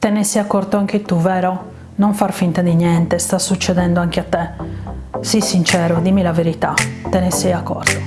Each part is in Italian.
Te ne sei accorto anche tu, vero? Non far finta di niente, sta succedendo anche a te. Sii sincero, dimmi la verità, te ne sei accorto.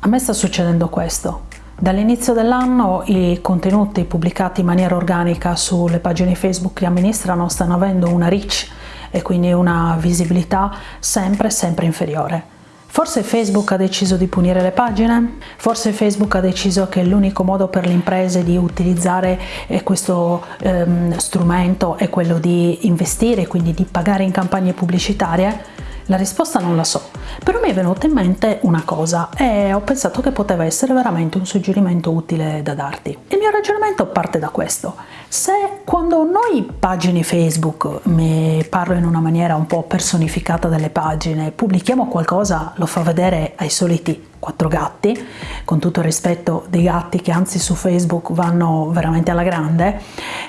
A me sta succedendo questo. Dall'inizio dell'anno i contenuti pubblicati in maniera organica sulle pagine Facebook che amministrano stanno avendo una reach e quindi una visibilità sempre sempre inferiore. Forse Facebook ha deciso di punire le pagine? Forse Facebook ha deciso che l'unico modo per le imprese di utilizzare eh, questo ehm, strumento è quello di investire, quindi di pagare in campagne pubblicitarie? La risposta non la so, però mi è venuta in mente una cosa e ho pensato che poteva essere veramente un suggerimento utile da darti. Il mio ragionamento parte da questo. Se quando noi pagine Facebook, mi parlo in una maniera un po' personificata delle pagine, pubblichiamo qualcosa, lo fa vedere ai soliti quattro gatti, con tutto il rispetto dei gatti che anzi su Facebook vanno veramente alla grande,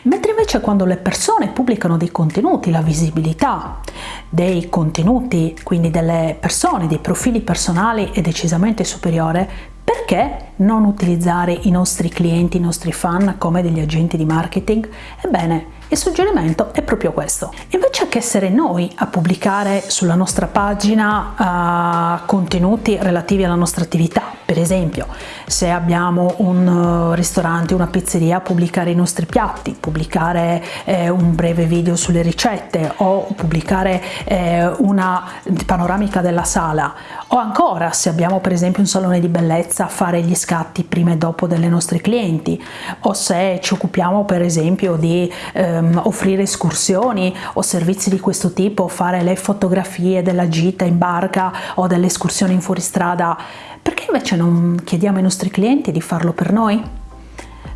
mentre invece quando le persone pubblicano dei contenuti, la visibilità dei contenuti, quindi delle persone, dei profili personali è decisamente superiore, perché non utilizzare i nostri clienti, i nostri fan come degli agenti di marketing? Ebbene, il suggerimento è proprio questo. Invece che essere noi a pubblicare sulla nostra pagina uh, contenuti relativi alla nostra attività, per esempio se abbiamo un uh, ristorante, una pizzeria, pubblicare i nostri piatti, pubblicare eh, un breve video sulle ricette o pubblicare eh, una panoramica della sala o ancora se abbiamo per esempio un salone di bellezza fare gli scatti prima e dopo delle nostre clienti o se ci occupiamo per esempio di eh, ehm, offrire escursioni o servizi di questo tipo, fare le fotografie della gita in barca o delle escursioni in fuoristrada, perché invece non chiediamo ai nostri clienti di farlo per noi?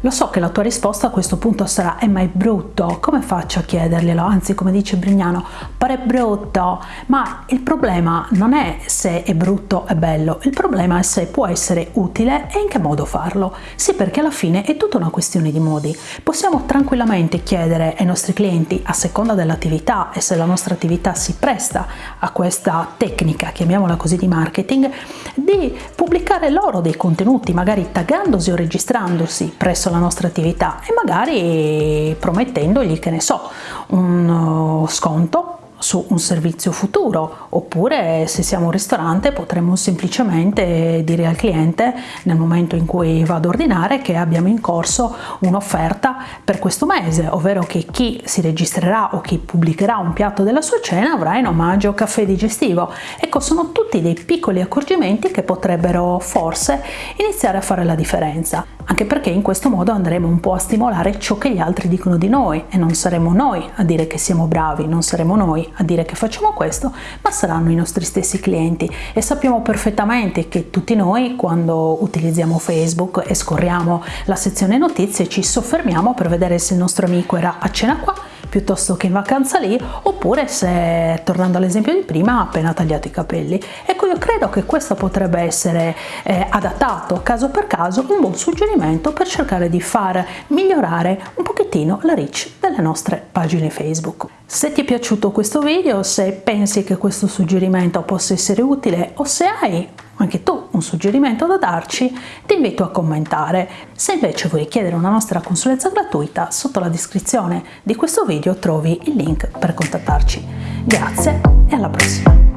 Lo so che la tua risposta a questo punto sarà «Eh è brutto, come faccio a chiederglielo?» Anzi, come dice Brignano, «Pare brutto!» Ma il problema non è se è brutto o bello, il problema è se può essere utile e in che modo farlo. Sì, perché alla fine è tutta una questione di modi. Possiamo tranquillamente chiedere ai nostri clienti, a seconda dell'attività e se la nostra attività si presta a questa tecnica, chiamiamola così, di marketing, di pubblicare loro dei contenuti, magari taggandosi o registrandosi presso la la nostra attività e magari promettendogli, che ne so, un uh, sconto su un servizio futuro oppure se siamo un ristorante potremmo semplicemente dire al cliente nel momento in cui va ad ordinare che abbiamo in corso un'offerta per questo mese ovvero che chi si registrerà o chi pubblicherà un piatto della sua cena avrà in omaggio caffè digestivo. Ecco sono tutti dei piccoli accorgimenti che potrebbero forse iniziare a fare la differenza anche perché in questo modo andremo un po' a stimolare ciò che gli altri dicono di noi e non saremo noi a dire che siamo bravi, non saremo noi a dire che facciamo questo, ma saranno i nostri stessi clienti. E sappiamo perfettamente che tutti noi quando utilizziamo Facebook e scorriamo la sezione notizie ci soffermiamo per vedere se il nostro amico era a cena qua piuttosto che in vacanza lì oppure se tornando all'esempio di prima ha appena tagliato i capelli. Ecco io credo che questo potrebbe essere eh, adattato caso per caso un buon suggerimento per cercare di far migliorare un pochettino la reach delle nostre pagine facebook. Se ti è piaciuto questo video se pensi che questo suggerimento possa essere utile o se hai anche tu un suggerimento da darci, ti invito a commentare. Se invece vuoi chiedere una nostra consulenza gratuita, sotto la descrizione di questo video trovi il link per contattarci. Grazie e alla prossima!